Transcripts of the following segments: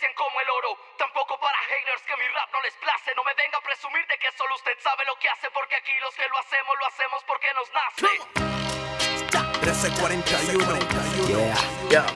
aprecian como el oro. Tampoco para haters que mi rap no les place. No me venga a presumir de que solo usted sabe lo que hace. Porque aquí los que lo hacemos, lo hacemos porque nos nace. 1341. Yeah,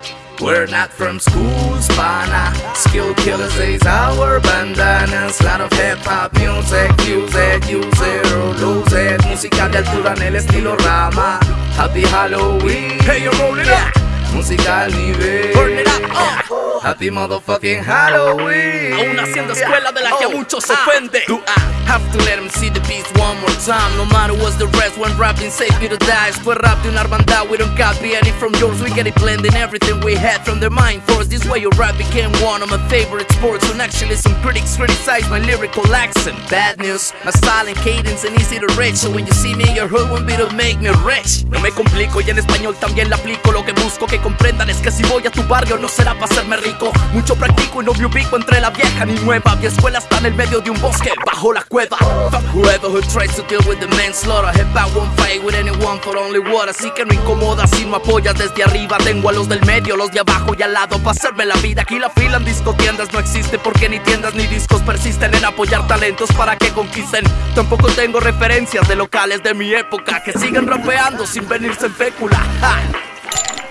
We're not from school, spana. Skill killers, these our bandanas. Lot of hip hop music, use it, use it or lose it. Música de altura en el estilo rama. Happy Halloween. Hey, you're rolling up. Música al nivel. Burn it up. Uh. Happy motherfucking Halloween. Aún haciendo escuela de la que a muchos se ofende. Do I have to let them see the beast one more time? No matter what's the rest, when rapping save you to die. Después rap de una hermandad, we don't copy any from yours. We get it blending everything we had from their mind force. This way your rap became one of my favorite sports. When actually some critics criticize my lyrical accent. Bad news, my silent cadence and easy to reach. So when you see me, your hood won't be to make me rich. No me complico y en español también le aplico. Lo que busco que comprendan es que si voy a tu barrio no será para hacerme rico. Mucho practico y no me ubico entre la vieja ni nueva. Mi escuela está en el medio de un bosque, bajo la cueva. Fuck whoever who tries to deal with the manslaughter. Hip hop won't fight with anyone for only water. Así que no incomoda si no apoyas desde arriba. Tengo a los del medio, los de abajo y al lado para hacerme la vida. Aquí la fila en discotiendas no existe porque ni tiendas ni discos persisten en apoyar talentos para que conquisten. Tampoco tengo referencias de locales de mi época que siguen rapeando sin venirse en fécula.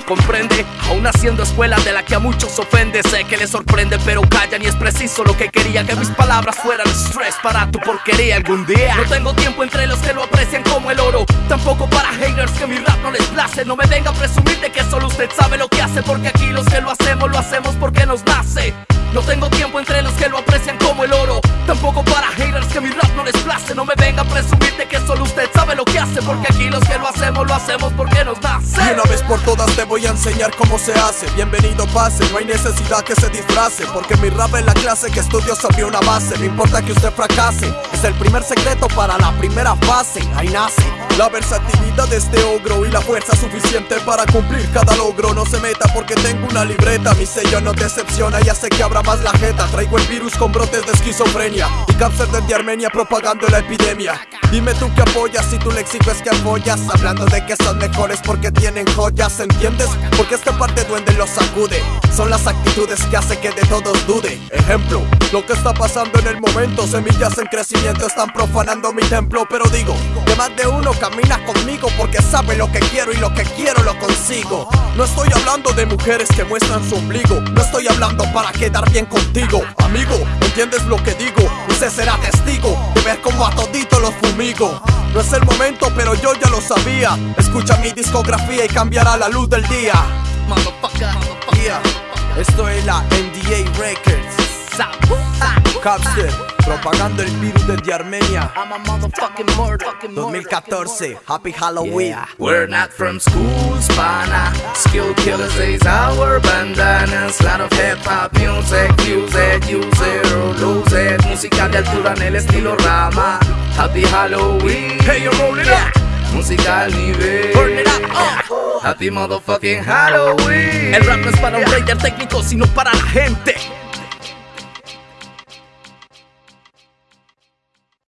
Comprende, aún haciendo escuela de la que a muchos ofende. Sé que les sorprende pero callan y es preciso lo que quería. Que mis palabras fueran stress para tu porquería. Algún día No tengo tiempo entre los que lo aprecian como el oro. Tampoco para haters que mi rap no les place. No me venga a presumir de que solo usted sabe lo que hace. Porque aquí los que lo hacemos, lo hacemos porque nos nace. No tengo tiempo entre los que lo aprecian como el oro. Tampoco para haters que mi rap no les place. No me venga a presumir Porque aquí los que lo hacemos, lo hacemos porque nos nace. Y una vez por todas te voy a enseñar cómo se hace. Bienvenido pase, no hay necesidad que se disfrace Porque mi rap es la clase que estudio sobre una base. No importa que usted fracase Es el primer secreto para la primera fase. Ahí nace la versatilidad de este ogro y la fuerza suficiente para cumplir cada logro. No se meta porque tengo una libreta Mi sello no decepciona, ya sé que habrá más la jeta. Traigo el virus con brotes de esquizofrenia Y cáncer desde Armenia propagando la epidemia Dime tú que apoyas si tu léxico es que apoyas. Hablando de que son mejores porque tienen joyas ¿Entiendes? Porque este parte duende los sacude. Son las actitudes que hace que de todos dude. Ejemplo, lo que está pasando en el momento. Semillas en crecimiento están profanando mi templo. Pero digo, que más de uno camina conmigo Porque sabe lo que quiero y lo que quiero lo consigo. No estoy hablando de mujeres que muestran su ombligo. No estoy hablando para quedar bien contigo. Amigo, ¿entiendes lo que digo? Usted será testigo de ver cómo a todito los fumigo. No es el momento pero yo ya lo sabía. Escucha mi discografía y cambiará la luz del día. Yeah, esto es la NDA Records. Capster, propagando el virus desde Armenia. I'm a motherfucking murder 2014, Happy Halloween. Yeah. We're not from school, spana. Skill killers, these our bandanas. Lot of hip hop music, use it, use it it. Música de altura en el estilo rama. Happy Halloween. Hey, you're rolling up. Música al nivel. Burn it up, uh. Happy motherfucking Halloween. El rap no es para un ranger técnico, sino para la gente.